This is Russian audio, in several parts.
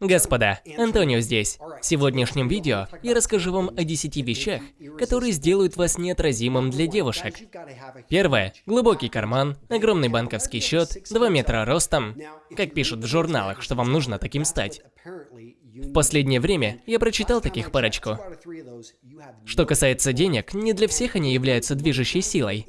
Господа, Антонио здесь. В сегодняшнем видео я расскажу вам о 10 вещах, которые сделают вас неотразимым для девушек. Первое. Глубокий карман, огромный банковский счет, 2 метра ростом. Как пишут в журналах, что вам нужно таким стать. В последнее время я прочитал таких парочку. Что касается денег, не для всех они являются движущей силой.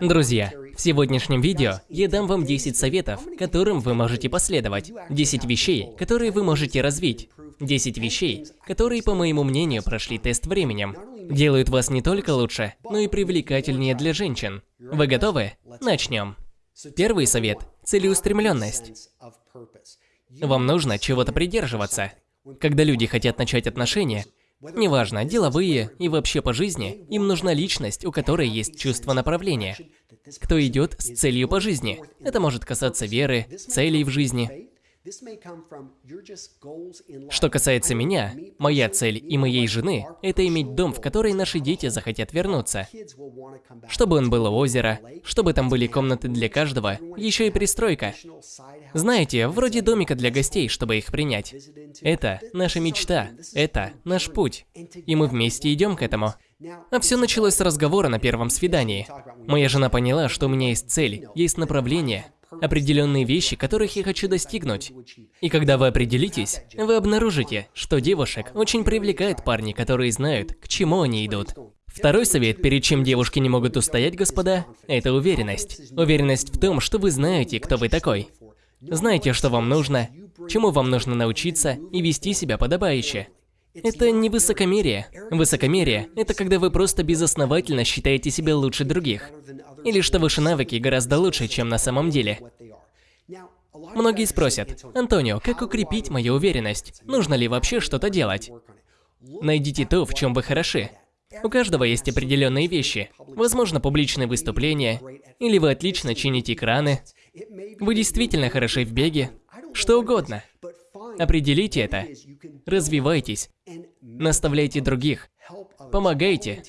Друзья, в сегодняшнем видео я дам вам 10 советов, которым вы можете последовать. 10 вещей, которые вы можете развить. 10 вещей, которые, по моему мнению, прошли тест временем. Делают вас не только лучше, но и привлекательнее для женщин. Вы готовы? Начнем. Первый совет – целеустремленность. Вам нужно чего-то придерживаться. Когда люди хотят начать отношения, Неважно, деловые и вообще по жизни, им нужна личность, у которой есть чувство направления. Кто идет с целью по жизни. Это может касаться веры, целей в жизни. Что касается меня, моя цель и моей жены – это иметь дом, в который наши дети захотят вернуться. Чтобы он был у озера, чтобы там были комнаты для каждого, еще и пристройка. Знаете, вроде домика для гостей, чтобы их принять. Это наша мечта, это наш путь. И мы вместе идем к этому. А все началось с разговора на первом свидании. Моя жена поняла, что у меня есть цель, есть направление, определенные вещи, которых я хочу достигнуть. И когда вы определитесь, вы обнаружите, что девушек очень привлекают парни, которые знают, к чему они идут. Второй совет, перед чем девушки не могут устоять, господа, это уверенность. Уверенность в том, что вы знаете, кто вы такой. Знаете, что вам нужно, чему вам нужно научиться и вести себя подобающе. Это не высокомерие. Высокомерие – это когда вы просто безосновательно считаете себя лучше других. Или что ваши навыки гораздо лучше, чем на самом деле. Многие спросят, Антонио, как укрепить мою уверенность? Нужно ли вообще что-то делать? Найдите то, в чем вы хороши. У каждого есть определенные вещи. Возможно, публичные выступления, или вы отлично чините экраны, вы действительно хороши в беге, что угодно. Определите это, развивайтесь, наставляйте других, помогайте,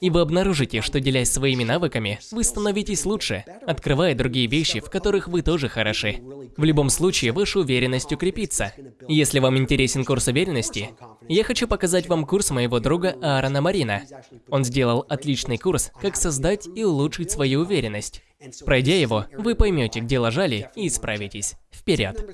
и вы обнаружите, что делясь своими навыками, вы становитесь лучше, открывая другие вещи, в которых вы тоже хороши. В любом случае, ваша уверенность укрепится. Если вам интересен курс уверенности, я хочу показать вам курс моего друга Аарона Марина. Он сделал отличный курс, как создать и улучшить свою уверенность. Пройдя его, вы поймете, где лажали, и исправитесь. Вперед!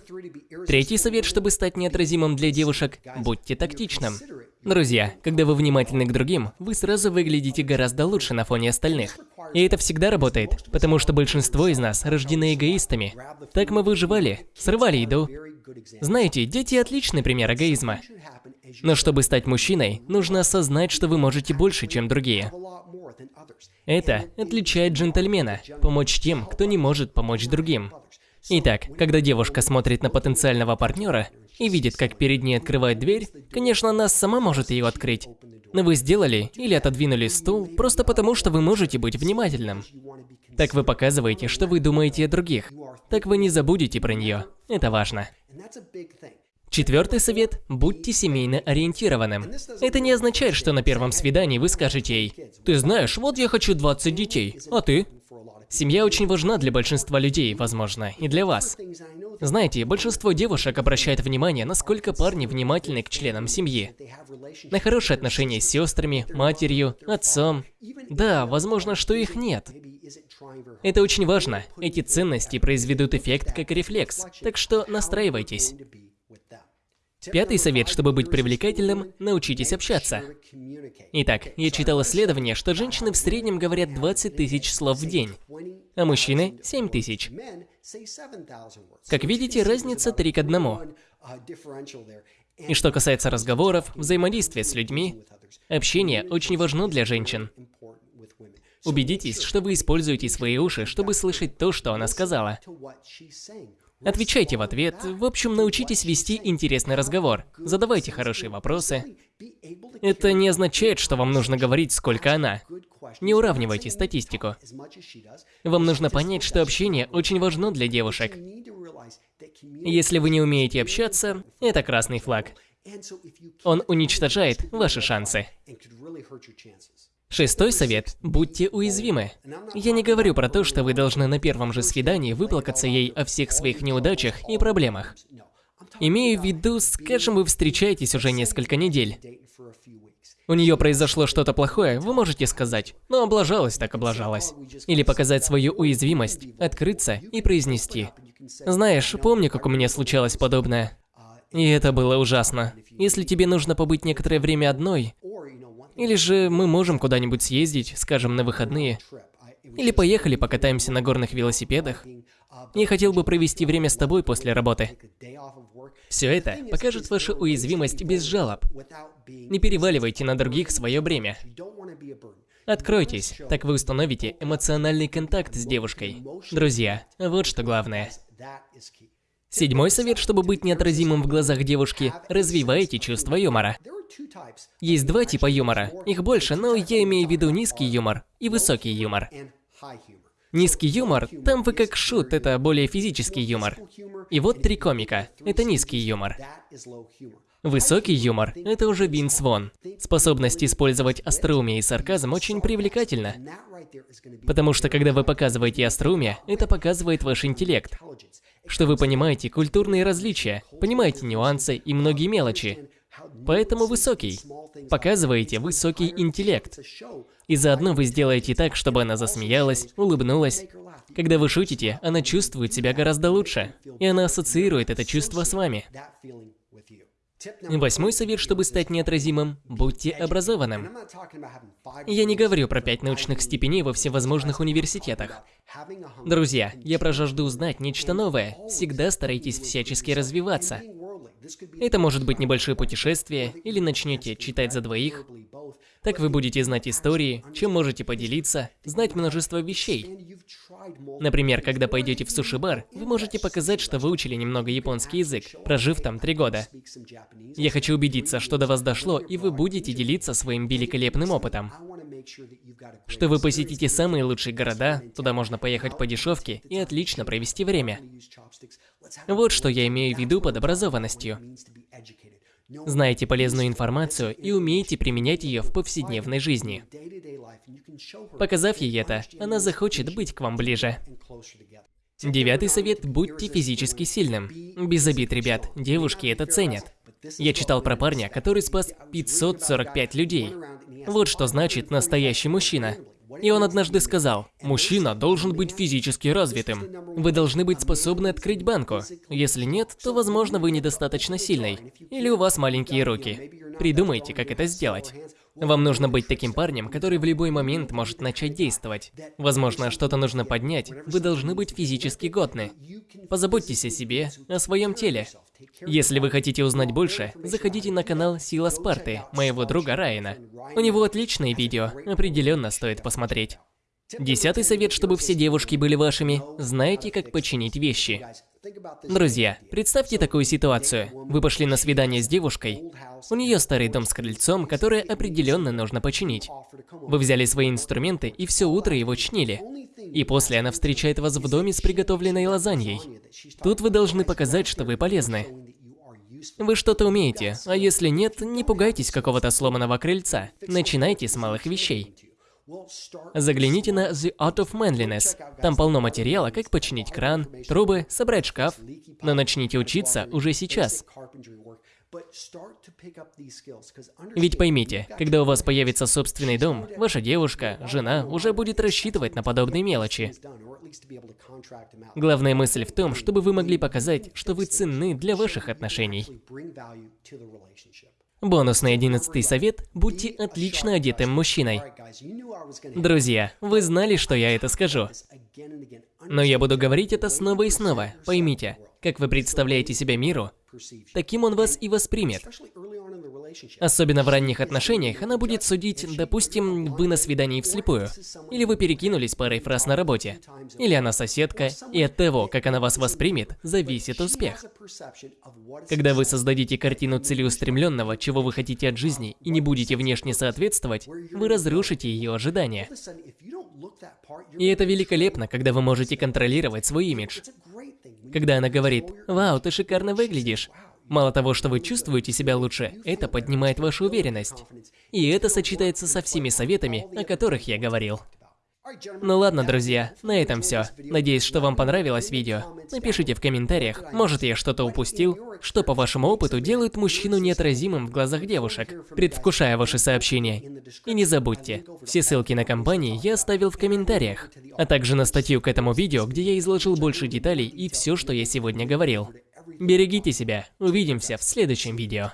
Третий совет, чтобы стать неотразимым для девушек – будьте тактичным. Друзья, когда вы внимательны к другим, вы сразу выглядите гораздо лучше на фоне остальных. И это всегда работает, потому что большинство из нас рождены эгоистами. Так мы выживали, срывали еду. Знаете, дети – отличный пример эгоизма. Но чтобы стать мужчиной, нужно осознать, что вы можете больше, чем другие. Это отличает джентльмена – помочь тем, кто не может помочь другим. Итак, когда девушка смотрит на потенциального партнера и видит, как перед ней открывает дверь, конечно, она сама может ее открыть. Но вы сделали или отодвинули стул просто потому, что вы можете быть внимательным. Так вы показываете, что вы думаете о других. Так вы не забудете про нее. Это важно. Четвертый совет – будьте семейно ориентированным. Это не означает, что на первом свидании вы скажете ей «Ты знаешь, вот я хочу 20 детей, а ты?» Семья очень важна для большинства людей, возможно, и для вас. Знаете, большинство девушек обращает внимание, насколько парни внимательны к членам семьи. На хорошие отношения с сестрами, матерью, отцом. Да, возможно, что их нет. Это очень важно. Эти ценности произведут эффект как рефлекс, так что настраивайтесь. Пятый совет, чтобы быть привлекательным – научитесь общаться. Итак, я читал исследование, что женщины в среднем говорят 20 тысяч слов в день, а мужчины – 7 тысяч. Как видите, разница 3 к 1. И что касается разговоров, взаимодействия с людьми, общение очень важно для женщин. Убедитесь, что вы используете свои уши, чтобы слышать то, что она сказала. Отвечайте в ответ. В общем, научитесь вести интересный разговор. Задавайте хорошие вопросы. Это не означает, что вам нужно говорить, сколько она. Не уравнивайте статистику. Вам нужно понять, что общение очень важно для девушек. Если вы не умеете общаться, это красный флаг. Он уничтожает ваши шансы. Шестой совет – будьте уязвимы. Я не говорю про то, что вы должны на первом же свидании выплакаться ей о всех своих неудачах и проблемах. Имею в виду, скажем, вы встречаетесь уже несколько недель. У нее произошло что-то плохое, вы можете сказать, ну облажалась так облажалась. Или показать свою уязвимость, открыться и произнести. Знаешь, помню, как у меня случалось подобное. И это было ужасно. Если тебе нужно побыть некоторое время одной, или же мы можем куда-нибудь съездить, скажем, на выходные, или поехали покатаемся на горных велосипедах. Я хотел бы провести время с тобой после работы. Все это покажет вашу уязвимость без жалоб. Не переваливайте на других свое бремя. Откройтесь, так вы установите эмоциональный контакт с девушкой. Друзья, вот что главное. Седьмой совет, чтобы быть неотразимым в глазах девушки – развивайте чувство юмора. Есть два типа юмора, их больше, но я имею в виду низкий юмор и высокий юмор. Низкий юмор, там вы как шут, это более физический юмор. И вот три комика, это низкий юмор. Высокий юмор – это уже Винс Вон. Способность использовать остроумие и сарказм очень привлекательна. Потому что когда вы показываете остроумие, это показывает ваш интеллект. Что вы понимаете культурные различия, понимаете нюансы и многие мелочи. Поэтому высокий. Показываете высокий интеллект. И заодно вы сделаете так, чтобы она засмеялась, улыбнулась. Когда вы шутите, она чувствует себя гораздо лучше. И она ассоциирует это чувство с вами. Восьмой совет, чтобы стать неотразимым – будьте образованным. Я не говорю про пять научных степеней во всевозможных университетах. Друзья, я про жажду узнать нечто новое. Всегда старайтесь всячески развиваться. Это может быть небольшое путешествие, или начнете читать за двоих. Так вы будете знать истории, чем можете поделиться, знать множество вещей. Например, когда пойдете в суши-бар, вы можете показать, что выучили немного японский язык, прожив там три года. Я хочу убедиться, что до вас дошло, и вы будете делиться своим великолепным опытом. Что вы посетите самые лучшие города, туда можно поехать по дешевке и отлично провести время. Вот что я имею в виду под образованностью. Знаете полезную информацию и умеете применять ее в повседневной жизни. Показав ей это, она захочет быть к вам ближе. Девятый совет – будьте физически сильным. Без обид, ребят, девушки это ценят. Я читал про парня, который спас 545 людей. Вот что значит настоящий мужчина. И он однажды сказал, мужчина должен быть физически развитым. Вы должны быть способны открыть банку. Если нет, то, возможно, вы недостаточно сильный. Или у вас маленькие руки. Придумайте, как это сделать. Вам нужно быть таким парнем, который в любой момент может начать действовать. Возможно, что-то нужно поднять, вы должны быть физически годны. Позаботьтесь о себе, о своем теле. Если вы хотите узнать больше, заходите на канал Сила Спарты, моего друга Райана. У него отличные видео, определенно стоит посмотреть. Десятый совет, чтобы все девушки были вашими. Знаете, как починить вещи. Друзья, представьте такую ситуацию. Вы пошли на свидание с девушкой. У нее старый дом с крыльцом, которое определенно нужно починить. Вы взяли свои инструменты и все утро его чинили. И после она встречает вас в доме с приготовленной лазаньей. Тут вы должны показать, что вы полезны. Вы что-то умеете, а если нет, не пугайтесь какого-то сломанного крыльца. Начинайте с малых вещей. Загляните на The Art of Manliness. Там полно материала, как починить кран, трубы, собрать шкаф. Но начните учиться уже сейчас. Ведь поймите, когда у вас появится собственный дом, ваша девушка, жена уже будет рассчитывать на подобные мелочи. Главная мысль в том, чтобы вы могли показать, что вы ценны для ваших отношений. Бонусный одиннадцатый совет – будьте отлично одетым мужчиной. Друзья, вы знали, что я это скажу. Но я буду говорить это снова и снова. Поймите, как вы представляете себя миру, таким он вас и воспримет. Особенно в ранних отношениях она будет судить, допустим, вы на свидании вслепую, или вы перекинулись парой фраз на работе, или она соседка, и от того, как она вас воспримет, зависит успех. Когда вы создадите картину целеустремленного, чего вы хотите от жизни, и не будете внешне соответствовать, вы разрушите ее ожидания. И это великолепно, когда вы можете контролировать свой имидж. Когда она говорит «Вау, ты шикарно выглядишь», Мало того, что вы чувствуете себя лучше, это поднимает вашу уверенность. И это сочетается со всеми советами, о которых я говорил. Ну ладно, друзья, на этом все. Надеюсь, что вам понравилось видео. Напишите в комментариях, может я что-то упустил, что по вашему опыту делает мужчину неотразимым в глазах девушек, предвкушая ваши сообщения. И не забудьте, все ссылки на компании я оставил в комментариях, а также на статью к этому видео, где я изложил больше деталей и все, что я сегодня говорил. Берегите себя, увидимся в следующем видео.